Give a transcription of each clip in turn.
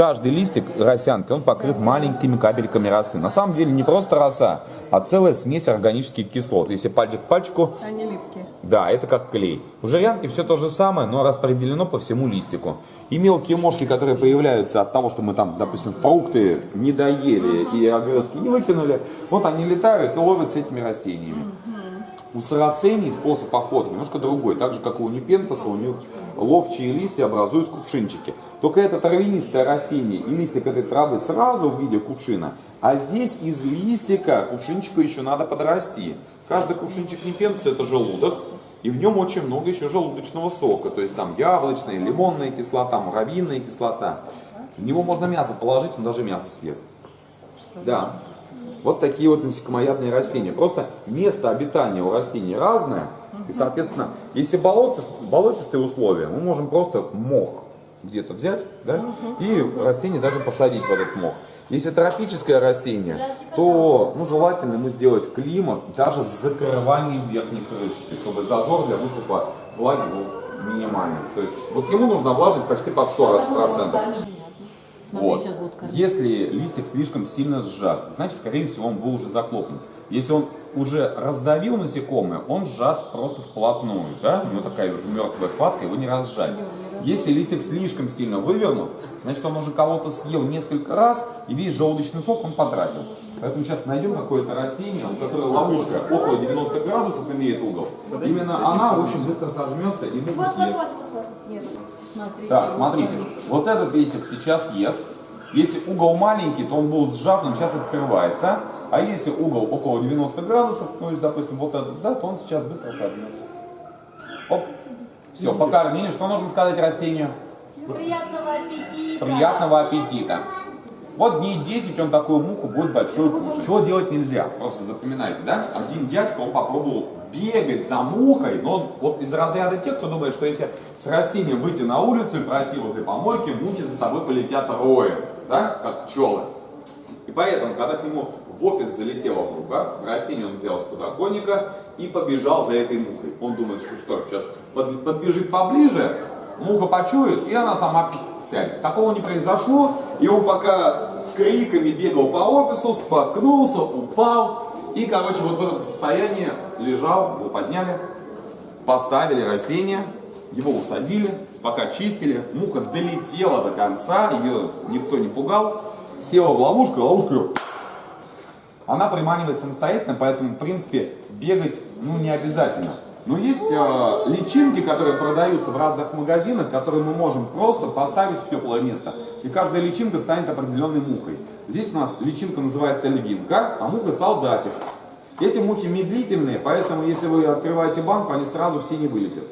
Каждый листик росянки, он покрыт маленькими капельками росы. На самом деле не просто роса, а целая смесь органических кислот. Если пальчик к пальчику, Они липкие. да, это как клей. У жирянки все то же самое, но распределено по всему листику. И мелкие мошки, которые появляются от того, что мы там, допустим, фрукты не доели и огрызки не выкинули, вот они летают и ловят с этими растениями. У сарацений способ охоты немножко другой. Так же, как и у непентоса, у них ловчие листья образуют кувшинчики. Только это травянистое растение и листик этой травы сразу в виде кувшина. А здесь из листика кувшинчика еще надо подрасти. Каждый кувшинчик непентоса это желудок. И в нем очень много еще желудочного сока. То есть там яблочная, лимонная кислота, муравьиная кислота. В него можно мясо положить, он даже мясо съест. Да. Вот такие вот насекомоядные растения. Просто место обитания у растений разное. И, соответственно, если болотист, болотистые условия, мы можем просто мох где-то взять, да, и растение даже посадить в этот мох. Если тропическое растение, то ну, желательно ему сделать климат даже с закрыванием верхней крышки, чтобы зазор для выкупа влаги был минимальный. То есть вот ему нужна влажность почти под 100%. Смотри, Вот. сейчас будут кормить. Если листик слишком сильно сжат, значит, скорее всего, он был уже захлопнут. Если он уже раздавил насекомое, он сжат просто вплотную, да? У него такая уже мертвая хватка, его не разжать. Если листик слишком сильно вывернут, значит, он уже кого-то съел несколько раз, и весь желудочный сок он потратил. Поэтому сейчас найдем какое-то растение, у которого ловушка около 90 градусов имеет угол. Именно она очень быстро сожмется и муху съест. Смотри, Так, смотрите, вот этот листик сейчас ест. Если угол маленький, то он будет сжат, он сейчас открывается. А если угол около 90 градусов, ну, есть, допустим, вот этот, да, то он сейчас быстро сожмется. Оп. Все, покормили. Что нужно сказать растению? Приятного аппетита! Приятного аппетита. Вот дней 10 он такую муху будет большой кушать. Чего делать нельзя? Просто запоминайте, да? Один дядька, он попробовал бегать за мухой, но он вот из разряда тех, кто думает, что если с растением выйти на улицу и пройти возле помойки, мухи за тобой полетят роем, да, как пчелы. И поэтому, когда к нему в офис залетела муха, растение он взял с подоконника и побежал за этой мухой. Он думает, что что, сейчас под- подбежит поближе, муха почует, и она сама сядет. Такого не произошло, и он пока с криками бегал по офису, споткнулся, упал, и, короче, вот в этом состоянии лежал, его подняли, поставили растение, его усадили, пока чистили, муха долетела до конца, ее никто не пугал, села в ловушку, её она приманивает самостоятельно, поэтому, в принципе, бегать ну, не обязательно. Но есть э, личинки, которые продаются в разных магазинах, которые мы можем просто поставить в теплое место. И каждая личинка станет определенной мухой. Здесь у нас личинка называется львинка, а муха солдатик. Эти мухи медлительные, поэтому если вы открываете банку, они сразу все не вылетят.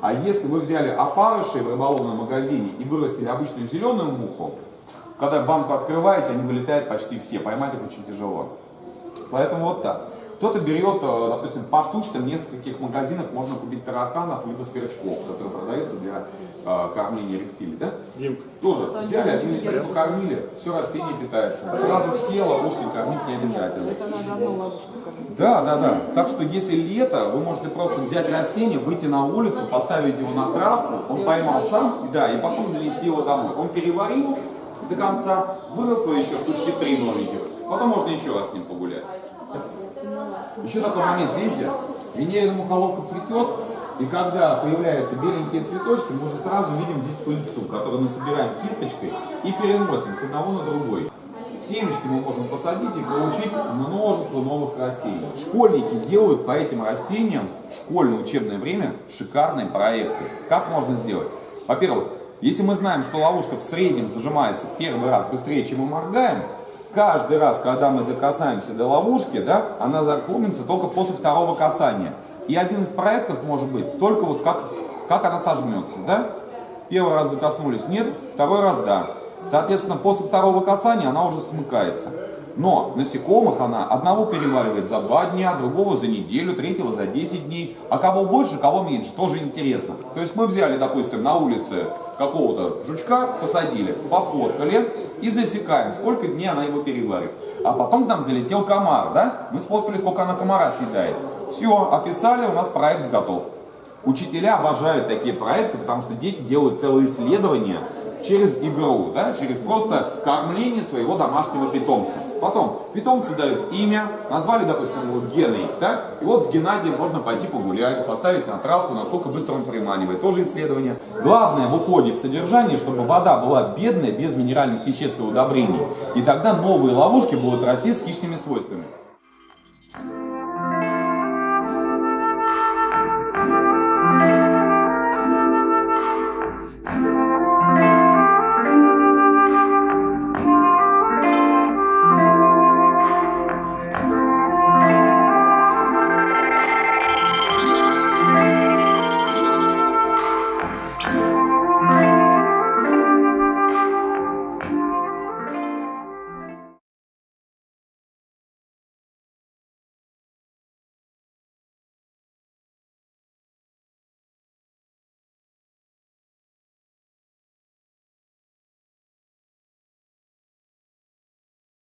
А если вы взяли опарышей в рыболовном магазине и вырастили обычную зеленую муху, когда банку открываете, они вылетают почти все, поймать их очень тяжело. Поэтому вот так. Кто-то берет, э, допустим, поштучно в нескольких магазинах можно купить тараканов либо сверчков, которые продаются для э, кормления рептилий, да? Димка, Тоже взяли, один вечер покормили, все растение питается. Сразу все ловушки кормить не обязательно. Это надо одну ловушку кормить. Да, да, да. Так что если лето, вы можете просто взять растение, выйти на улицу, поставить его на травку, он поймал сам, и да, и потом завести его домой. Он переварил до конца, выросло еще штучки три новеньких. Потом можно еще раз с ним погулять. Еще такой момент, видите, венерина мухоловка цветет, и когда появляются беленькие цветочки, мы уже сразу видим здесь пыльцу, которую мы собираем кисточкой и переносим с одного на другой. Семечки мы можем посадить и получить множество новых растений. Школьники делают по этим растениям в школьное учебное время шикарные проекты. Как можно сделать? Во-первых, если мы знаем, что ловушка в среднем зажимается первый раз быстрее, чем мы моргаем, каждый раз, когда мы докасаемся до ловушки, да, она захлопнется только после второго касания. И один из проектов может быть только вот как, как она сожмется. Да? Первый раз докоснулись, нет, второй раз да. Соответственно, после второго касания она уже смыкается. Но насекомых она одного переваривает за два дня, другого за неделю, третьего за 10 дней. А кого больше, кого меньше, тоже интересно. То есть мы взяли, допустим, на улице какого-то жучка, посадили, пофоткали и засекаем, сколько дней она его переварит. А потом к нам залетел комар, да? Мы сфоткали, сколько она комара съедает. Все, описали, у нас проект готов. Учителя обожают такие проекты, потому что дети делают целые исследования через игру, да, через просто кормление своего домашнего питомца. Потом питомцу дают имя, назвали, допустим, его Геной, да, и вот с Геннадием можно пойти погулять, поставить на травку, насколько быстро он приманивает, тоже исследование. Главное в уходе в содержание, чтобы вода была бедная, без минеральных веществ и удобрений, и тогда новые ловушки будут расти с хищными свойствами.